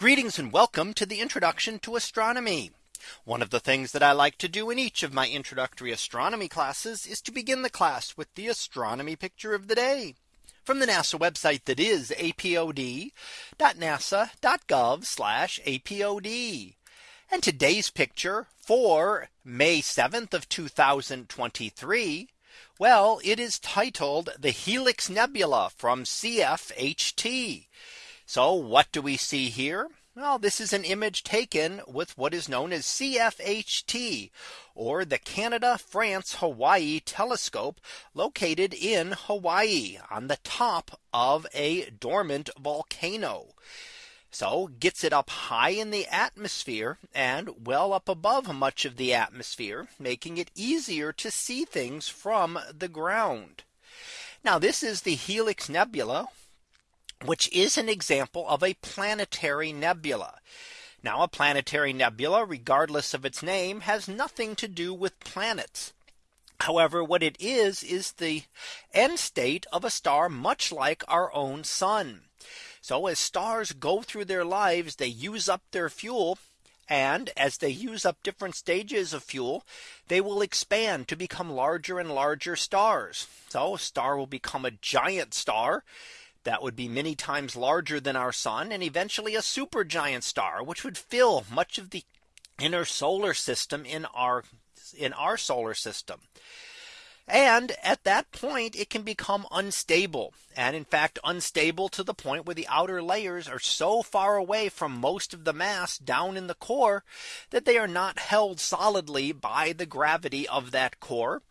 Greetings and welcome to the introduction to astronomy. One of the things that I like to do in each of my introductory astronomy classes is to begin the class with the astronomy picture of the day from the NASA website that is apod.nasa.gov apod. And today's picture for May 7th of 2023. Well, it is titled the Helix Nebula from CFHT. So what do we see here? Well, this is an image taken with what is known as CFHT or the Canada France Hawaii telescope located in Hawaii on the top of a dormant volcano. So gets it up high in the atmosphere and well up above much of the atmosphere, making it easier to see things from the ground. Now this is the Helix Nebula, which is an example of a planetary nebula. Now a planetary nebula, regardless of its name, has nothing to do with planets. However, what it is, is the end state of a star much like our own sun. So as stars go through their lives, they use up their fuel. And as they use up different stages of fuel, they will expand to become larger and larger stars. So a star will become a giant star that would be many times larger than our sun and eventually a supergiant star which would fill much of the inner solar system in our in our solar system. And at that point, it can become unstable. And in fact, unstable to the point where the outer layers are so far away from most of the mass down in the core that they are not held solidly by the gravity of that core.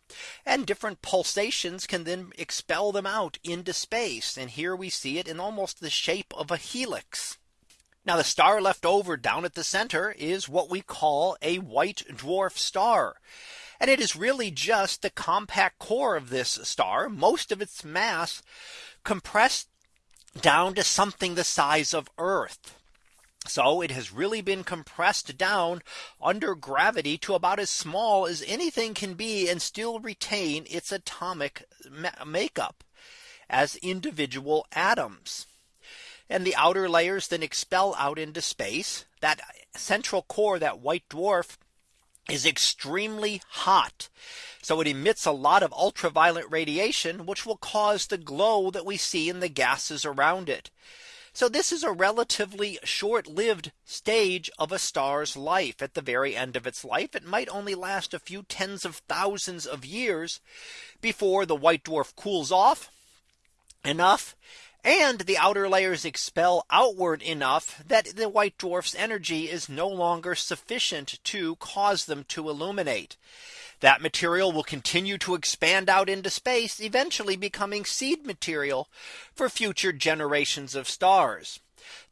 And different pulsations can then expel them out into space. And here we see it in almost the shape of a helix. Now the star left over down at the center is what we call a white dwarf star. And it is really just the compact core of this star, most of its mass compressed down to something the size of Earth. So it has really been compressed down under gravity to about as small as anything can be and still retain its atomic makeup as individual atoms. And the outer layers then expel out into space that central core that white dwarf is extremely hot. So it emits a lot of ultraviolet radiation, which will cause the glow that we see in the gases around it. So this is a relatively short lived stage of a star's life at the very end of its life. It might only last a few tens of thousands of years before the white dwarf cools off enough and the outer layers expel outward enough that the white dwarf's energy is no longer sufficient to cause them to illuminate. That material will continue to expand out into space, eventually becoming seed material for future generations of stars.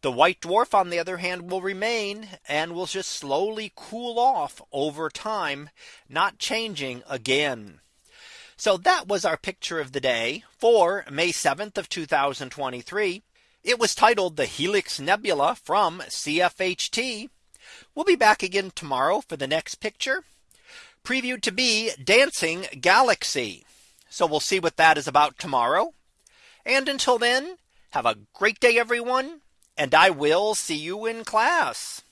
The white dwarf, on the other hand, will remain and will just slowly cool off over time, not changing again. So that was our picture of the day for May 7th of 2023. It was titled the Helix Nebula from CFHT. We'll be back again tomorrow for the next picture previewed to be Dancing Galaxy. So we'll see what that is about tomorrow. And until then, have a great day, everyone. And I will see you in class.